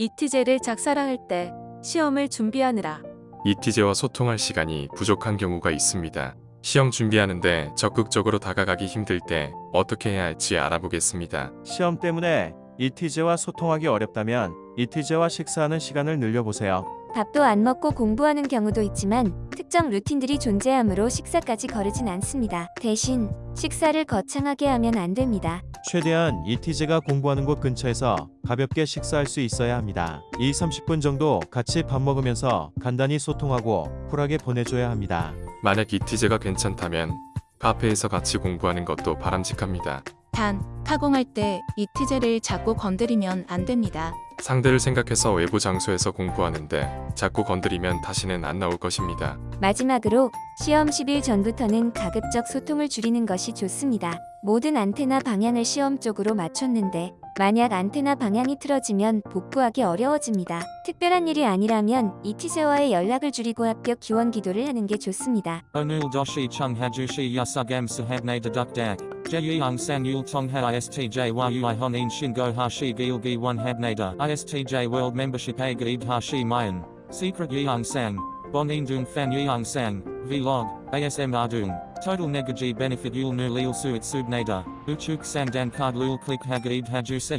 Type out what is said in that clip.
이티제를 작사랑할 때 시험을 준비하느라 이티제와 소통할 시간이 부족한 경우가 있습니다. 시험 준비하는데 적극적으로 다가가기 힘들 때 어떻게 해야 할지 알아보겠습니다. 시험 때문에 이티제와 소통하기 어렵다면 이티제와 식사하는 시간을 늘려보세요. 밥도 안 먹고 공부하는 경우도 있지만 특정 루틴들이 존재하므로 식사까지 거르진 않습니다. 대신 식사를 거창하게 하면 안 됩니다. 최대한 이티제가 공부하는 곳 근처에서 가볍게 식사할 수 있어야 합니다. 2, 30분 정도 같이 밥 먹으면서 간단히 소통하고 쿨하게 보내줘야 합니다. 만약 이티제가 괜찮다면 카페에서 같이 공부하는 것도 바람직합니다. 단, 타공할 때 이 티제를 자꾸 건드리면 안 됩니다. 상대를 생각해서 외부 장소에서 공부하는데 자꾸 건드리면 다시는 안 나올 것입니다. 마지막으로 시험 10일 전부터는 가급적 소통을 줄이는 것이 좋습니다. 모든 안테나 방향을 시험 쪽으로 맞췄는데 만약 안테나 방향이 틀어지면 복구하기 어려워집니다. 특별한 일이 아니라면 이 티제와의 연락을 줄이고 합격 기원 기도를 하는 게 좋습니다. Yasugam sahabne dedukdak. Jeyung san yul tongha istj yui honin shingo hashi gilgi one habnada. Istj world membership a gaib hashi mayan. Secret yeung sang. Bonin dung fan yeung sang. Vlog. ASM ardung. Total negaji benefit yul nu lil suit subnada. Uchuk sang dan card lul click hagaib haju se.